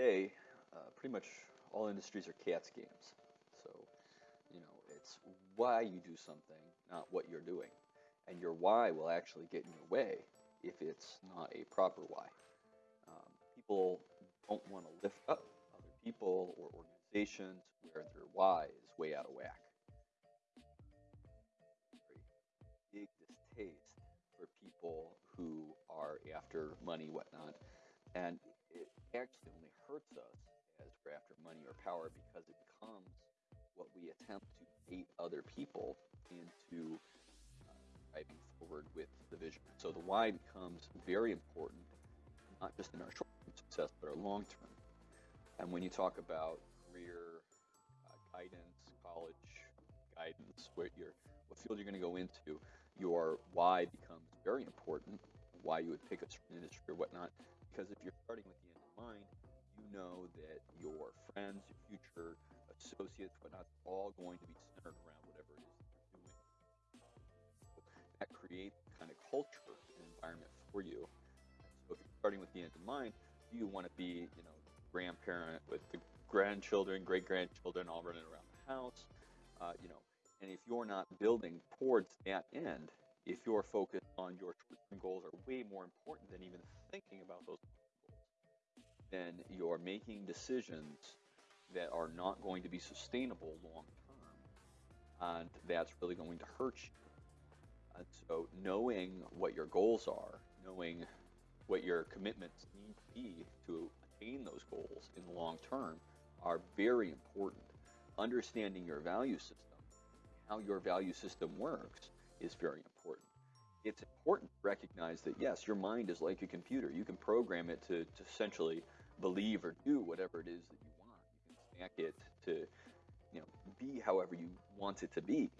today, uh, pretty much all industries are cats games. So, you know, it's why you do something, not what you're doing. And your why will actually get in your way if it's not a proper why. Um, people don't want to lift up other people or organizations where their why is way out of whack. Big distaste for people who are after money, whatnot. And it actually only hurts us as we're after money or power because it becomes what we attempt to bait other people into uh, driving forward with the vision. So the why becomes very important, not just in our short-term success, but our long-term. And when you talk about career uh, guidance, college guidance, what your what field you're going to go into, your why becomes very important. Why you would pick a certain industry or whatnot, because if you're starting with the end in mind, you know that your friends, your future associates, whatnot, all going to be centered around whatever it is that you're doing. So that creates kind of culture and environment for you. So if you're starting with the end in mind, do you want to be, you know, grandparent with the grandchildren, great grandchildren, all running around the house? Uh, you know, and if you're not building towards that end, if your focus on your goals are way more important than even thinking about those then you're making decisions that are not going to be sustainable long term, and that's really going to hurt you. And so, knowing what your goals are, knowing what your commitments need to be to attain those goals in the long term, are very important. Understanding your value system, how your value system works, is very important. It's important to recognize that yes, your mind is like a computer. You can program it to, to essentially believe or do whatever it is that you want. You can stack it to, you know, be however you want it to be.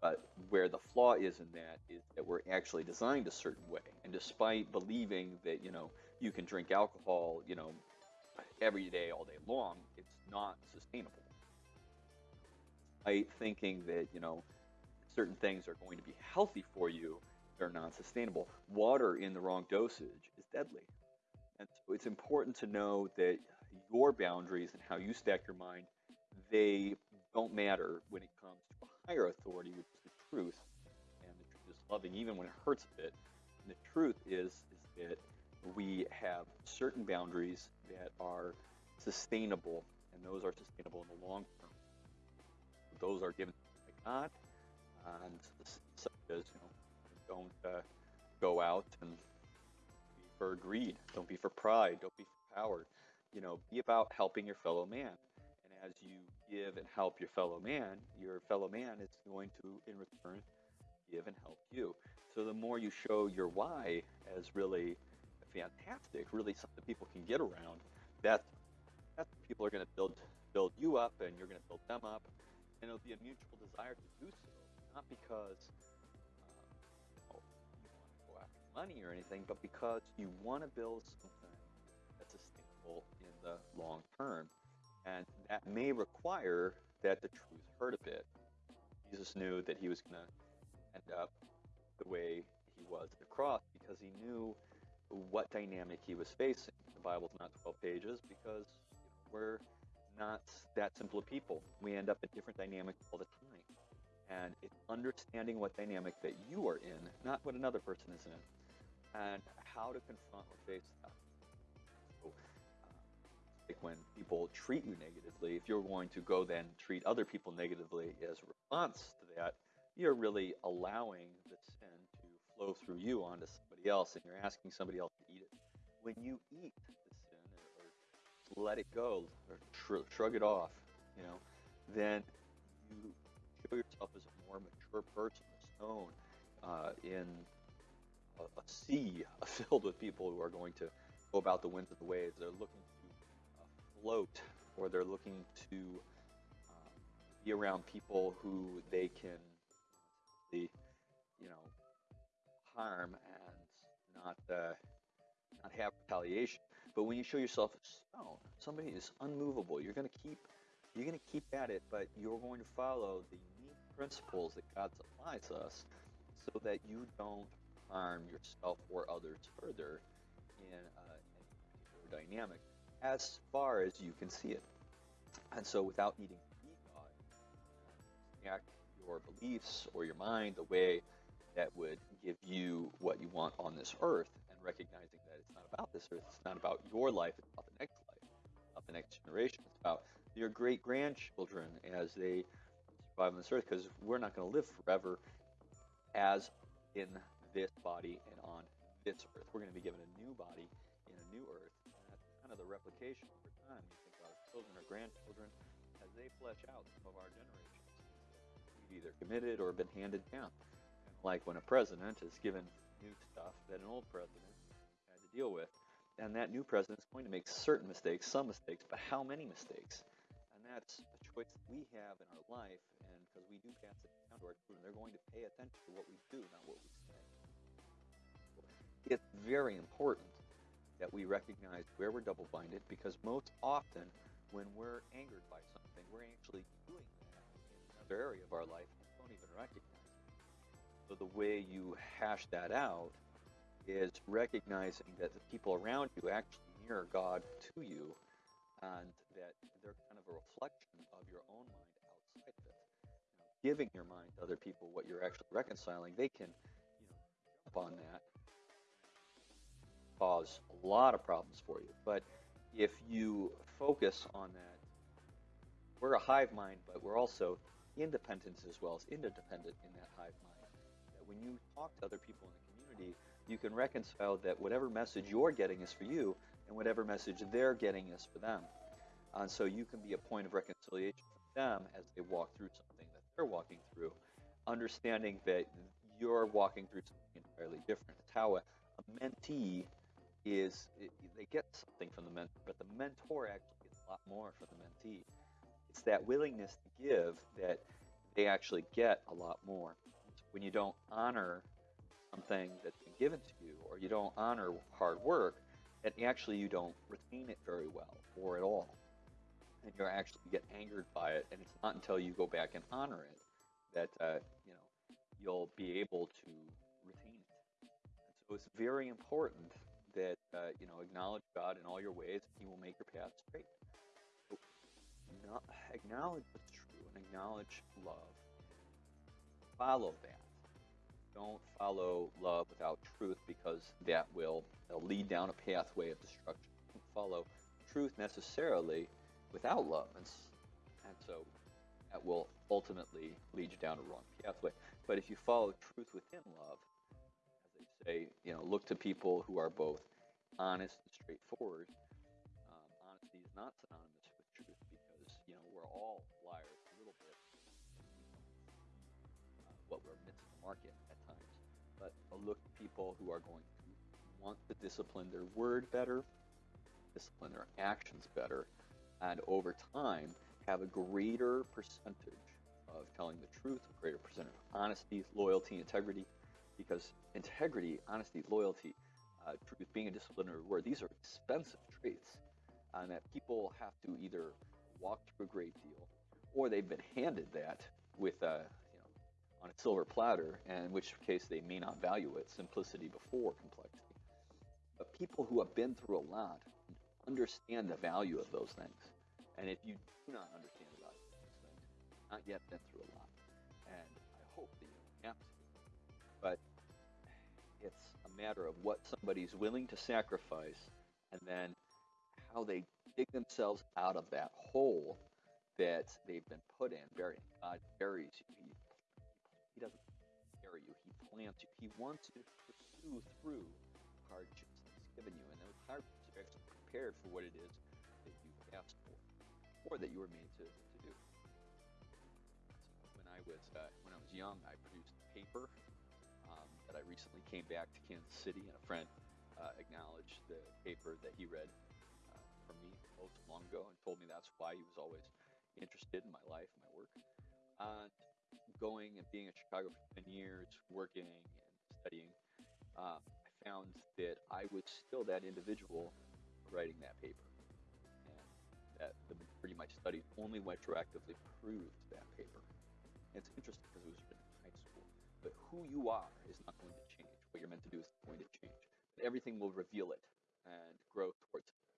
But where the flaw is in that is that we're actually designed a certain way. And despite believing that, you know, you can drink alcohol, you know, every day, all day long, it's not sustainable. By thinking that, you know, certain things are going to be healthy for you, they're not sustainable. Water in the wrong dosage is deadly. It's important to know that your boundaries and how you stack your mind, they don't matter when it comes to a higher authority, which is the truth. And the truth is loving, even when it hurts a bit. And the truth is, is that we have certain boundaries that are sustainable, and those are sustainable in the long term. Those are given by God, and such as you know, don't uh, go out and for greed, don't be for pride, don't be for power. You know, be about helping your fellow man. And as you give and help your fellow man, your fellow man is going to, in return, give and help you. So the more you show your why as really fantastic, really something people can get around, that's that's people are going to build build you up, and you're going to build them up, and it'll be a mutual desire to do so not because money or anything, but because you want to build something that's sustainable in the long term. And that may require that the truth hurt a bit. Jesus knew that he was going to end up the way he was at the cross because he knew what dynamic he was facing. The Bible's not 12 pages because we're not that simple of people. We end up in different dynamics all the time and it's understanding what dynamic that you are in, not what another person is in, and how to confront or face that. So, uh, like when people treat you negatively, if you're going to go then treat other people negatively as a response to that, you're really allowing the sin to flow through you onto somebody else, and you're asking somebody else to eat it. When you eat the sin or, let it go or shrug it off, you know, then you show yourself as a more mature person, a stone uh, in a, a, sea filled with people who are going to go about the winds of the waves. They're looking to uh, float, or they're looking to um, be around people who they can, the you know, harm and not uh, not have retaliation. But when you show yourself a stone, somebody is unmovable. You're going to keep you're going to keep at it, but you're going to follow the principles that God supplies us so that you don't harm yourself or others further in, uh, a particular dynamic. as far as you can see it. And so, without needing to be God, act your beliefs or your mind the way that would give you what you want on this earth, and recognizing that it's not about this earth, it's not about your life, it's about the next life, about the next generation, it's about your great grandchildren as they survive on this earth, because we're not going to live forever as in this body and on this earth. We're going to be given a new body in a new earth, and that's kind of the replication over time. You think about our children or grandchildren as they flesh out some of our generations. We've either committed or been handed down. And like when a president is given new stuff that an old president had to deal with, and that new president is going to make certain mistakes, some mistakes, but how many mistakes? And that's a choice we have in our life, and because we do pass it down to our children, they're going to pay attention to what we do, not what we say. Very important that we recognize where we're double minded because most often when we're angered by something, we're actually doing that in another area of our life and don't even recognize it. So the way you hash that out is recognizing that the people around you actually mirror God to you and that they're kind of a reflection of your own mind outside of it. Know, giving your mind to other people what you're actually reconciling, they can, you know, jump on that, cause a lot of problems for you. But if you focus on that, we're a hive mind, but we're also independent as well as interdependent in that hive mind. That when you talk to other people in the community, you can reconcile that whatever message you're getting is for you, and whatever message they're getting is for them. And so you can be a point of reconciliation for them as they walk through something that they're walking through, understanding that you're walking through something entirely different. It's how a, a mentee is, it, they get something from the mentor, but the mentor actually gets a lot more from the mentee. It's that willingness to give that they actually get a lot more. When you don't honor something that's been given to you, or you don't honor hard work, and actually you don't retain it very well or at all. And you actually get angered by it, and it's not until you go back and honor it that uh, you know you'll be able to retain it. And so it's very important that uh, you know acknowledge God in all your ways, and He will make your path straight. So, not, acknowledge what's true and acknowledge love. Follow that. Don't follow love without truth because that will lead down a pathway of destruction. Don't follow truth necessarily without love. And, and so that will ultimately lead you down a wrong pathway. But if you follow truth within love, say, you know, look to people who are both honest and straightforward. Um, honesty is not synonymous with truth because, you know, we're all liars a little bit. Uh, what we're missing the market at times. but look at people who are going to want to discipline their word better, discipline their actions better, and over time have a greater percentage of telling the truth, a greater percentage of honesty, loyalty, integrity. Because integrity, honesty, loyalty, uh, truth, being a disciplinary word, these are expensive traits, and that people have to either walk through a great deal, or they've been handed that with a you know, on a silver platter, and in which case they may not value it, simplicity before complexity. But people who have been through a lot understand the value of those things. And if you do not understand the value of those things, not yet been through a lot, and I hope that you have to, it's a matter of what somebody's willing to sacrifice and then how they dig themselves out of that hole that they've been put in. Burying God buries you. He he doesn't bury you. He plants you. He wants you to pursue through hardships that He's given you, and those hardships are actually prepared for what it is that you asked for, or that you were made to, to do. When I was uh, when I was young, I produced paper um, that I recently came back to Kansas City, and a friend uh, acknowledged the paper that he read uh, from me so long ago, and told me that's why he was always interested in my life, my work. And going and being in Chicago for 10 years, working and studying, uh, I found that I was still that individual writing that paper. And that the majority of my studies only retroactively proved that paper. And it's interesting because it was written. But who you are is not going to change. What you're meant to do is going to change. But everything will reveal it and grow towards it.